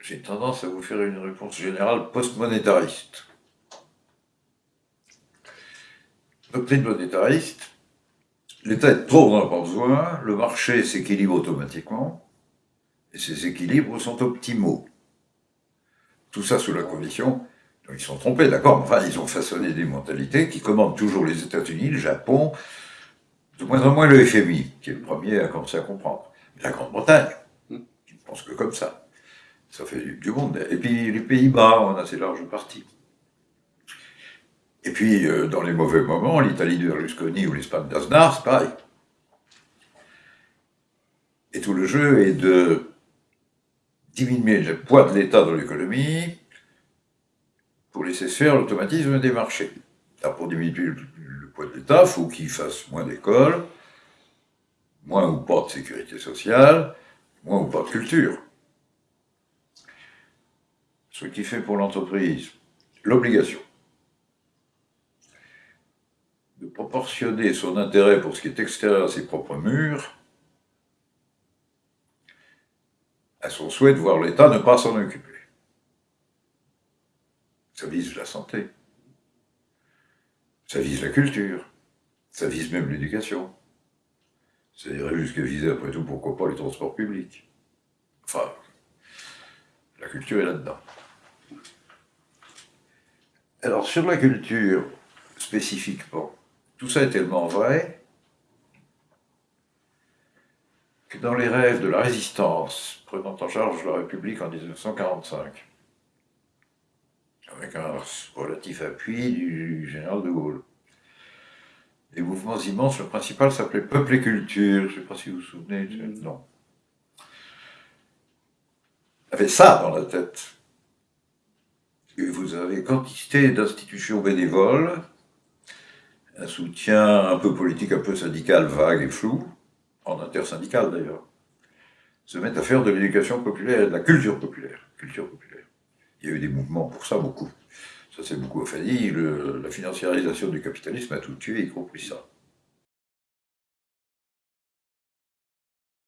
j'ai tendance à vous faire une réponse générale post-monétariste. Doctrine monétariste, l'État est trop, a pas besoin, le marché s'équilibre automatiquement, et ces équilibres sont optimaux. Tout ça sous la condition, ils sont trompés, d'accord, enfin, ils ont façonné des mentalités qui commandent toujours les États-Unis, le Japon, de moins en moins le FMI, qui est le premier à commencer à comprendre. La Grande-Bretagne, qui ne pense que comme ça. Ça fait du, monde. Et puis les Pays-Bas en assez large partie. Et puis, euh, dans les mauvais moments, l'Italie de Berlusconi ou l'Espagne d'Aznar, c'est pareil. Et tout le jeu est de diminuer le poids de l'État dans l'économie pour laisser faire l'automatisme des marchés. Alors pour diminuer le poids de l'État, il faut qu'il fasse moins d'écoles, moins ou pas de sécurité sociale, moins ou pas de culture. Ce qui fait pour l'entreprise l'obligation de proportionner son intérêt pour ce qui est extérieur à ses propres murs à son souhait de voir l'État ne pas s'en occuper. Ça vise la santé, ça vise la culture, ça vise même l'éducation. Ça irait jusqu'à viser, après tout, pourquoi pas les transports publics. Enfin, la culture est là-dedans. Alors, sur la culture, spécifiquement, tout ça est tellement vrai que dans les rêves de la résistance prenant en charge la République en 1945, avec un relatif appui du général de Gaulle, des mouvements immenses, le principal s'appelait Peuple et Culture, je ne sais pas si vous vous souvenez, non. avait ça dans la tête. Vous avez quantité d'institutions bénévoles un soutien un peu politique, un peu syndical, vague et flou, en intersyndical d'ailleurs, se mettent à faire de l'éducation populaire de la culture populaire. Culture populaire. Il y a eu des mouvements pour ça, beaucoup. Ça c'est beaucoup affadi, la financiarisation du capitalisme a tout tué, y compris ça.